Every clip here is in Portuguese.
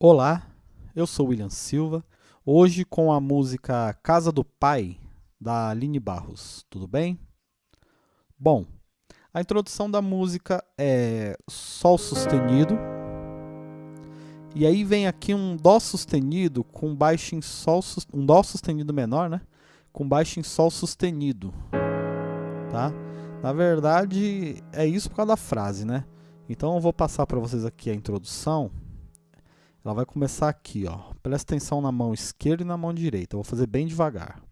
Olá, eu sou William Silva, hoje com a música Casa do Pai, da Aline Barros, tudo bem? Bom, a introdução da música é Sol sustenido, e aí vem aqui um Dó sustenido com baixo em Sol, um Dó sustenido menor, né? Com baixo em Sol sustenido, tá? Na verdade, é isso por causa da frase, né? Então eu vou passar para vocês aqui a introdução. Ela vai começar aqui, ó. Presta atenção na mão esquerda e na mão direita. Eu vou fazer bem devagar.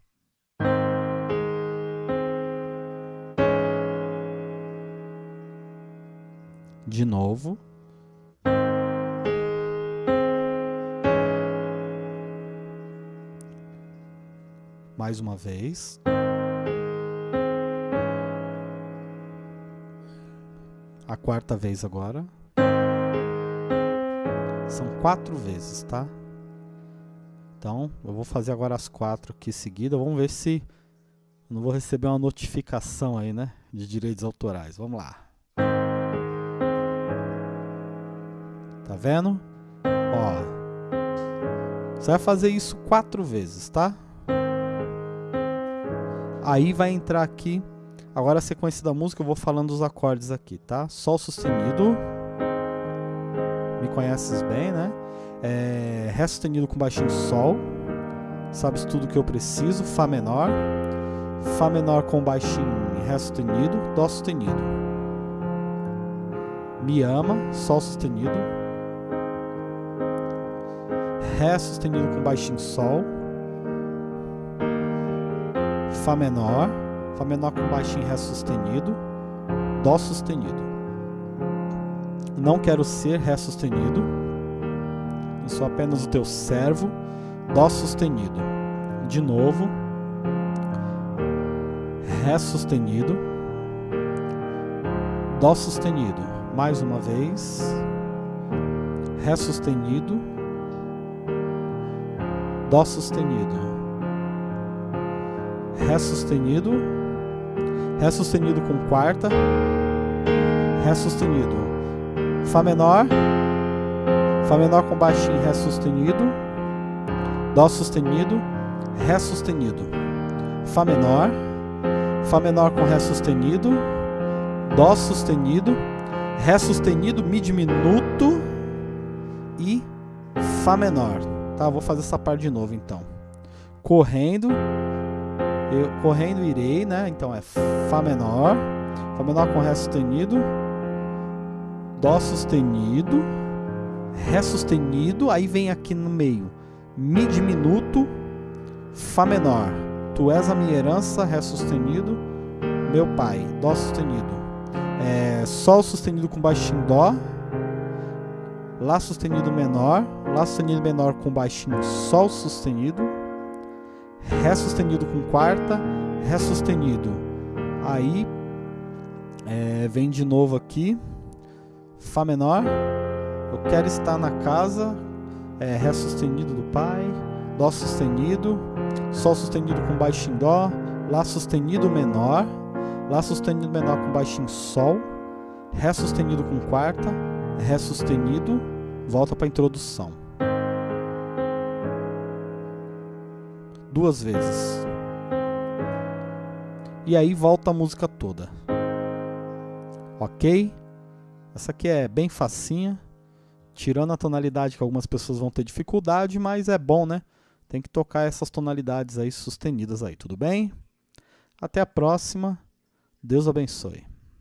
De novo. Mais uma vez. a quarta vez agora. São quatro vezes, tá? Então, eu vou fazer agora as quatro aqui seguidas. Vamos ver se não vou receber uma notificação aí, né? De direitos autorais. Vamos lá. Tá vendo? Ó. Você vai fazer isso quatro vezes, tá? Aí vai entrar aqui Agora a sequência da música eu vou falando os acordes aqui, tá? Sol sustenido. Me conheces bem, né? É, Ré sustenido com baixinho Sol. Sabes tudo que eu preciso. Fá menor. Fá menor com baixinho Ré sustenido. Dó sustenido. Me ama. Sol sustenido. Ré sustenido com baixinho Sol. Fá menor Fá menor com baixo em Ré sustenido, Dó sustenido. Não quero ser Ré sustenido, eu sou apenas o teu servo, Dó sustenido. De novo, Ré sustenido, Dó sustenido. Mais uma vez, Ré sustenido, Dó sustenido. Ré sustenido, Ré sustenido com quarta, Ré sustenido, Fá menor, Fá menor com baixinho, Ré sustenido, Dó sustenido, Ré sustenido, Fá menor, Fá menor com Ré sustenido, Dó sustenido, Ré sustenido, Mi diminuto e Fá menor. Tá, vou fazer essa parte de novo então. Correndo, eu, correndo irei, né? Então é Fá menor, Fá menor com Ré sustenido, Dó sustenido, Ré sustenido, aí vem aqui no meio Mi diminuto, Fá menor. Tu és a minha herança, Ré sustenido, meu pai, Dó sustenido. É, Sol sustenido com baixinho Dó, Lá sustenido menor, Lá sustenido menor com baixinho Sol sustenido, Ré sustenido com quarta, Ré sustenido. Aí é, vem de novo aqui, Fá menor. Eu quero estar na casa, é, Ré sustenido do Pai, Dó sustenido, Sol sustenido com baixo em Dó, Lá sustenido menor, Lá sustenido menor com baixo em Sol, Ré sustenido com quarta, Ré sustenido, volta para a introdução. duas vezes. E aí volta a música toda. Ok? Essa aqui é bem facinha. Tirando a tonalidade que algumas pessoas vão ter dificuldade, mas é bom, né? Tem que tocar essas tonalidades aí sustenidas aí, tudo bem? Até a próxima. Deus abençoe.